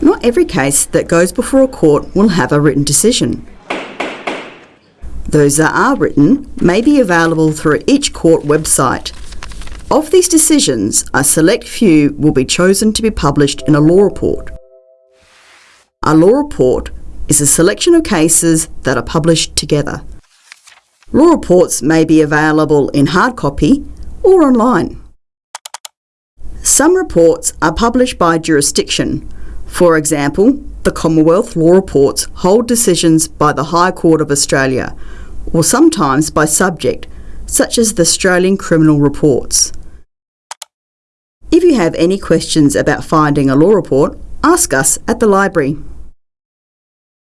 Not every case that goes before a court will have a written decision. Those that are written may be available through each court website. Of these decisions, a select few will be chosen to be published in a law report. A law report is a selection of cases that are published together. Law reports may be available in hard copy or online. Some reports are published by jurisdiction. For example, the Commonwealth Law Reports hold decisions by the High Court of Australia, or sometimes by subject, such as the Australian Criminal Reports. If you have any questions about finding a law report, ask us at the library.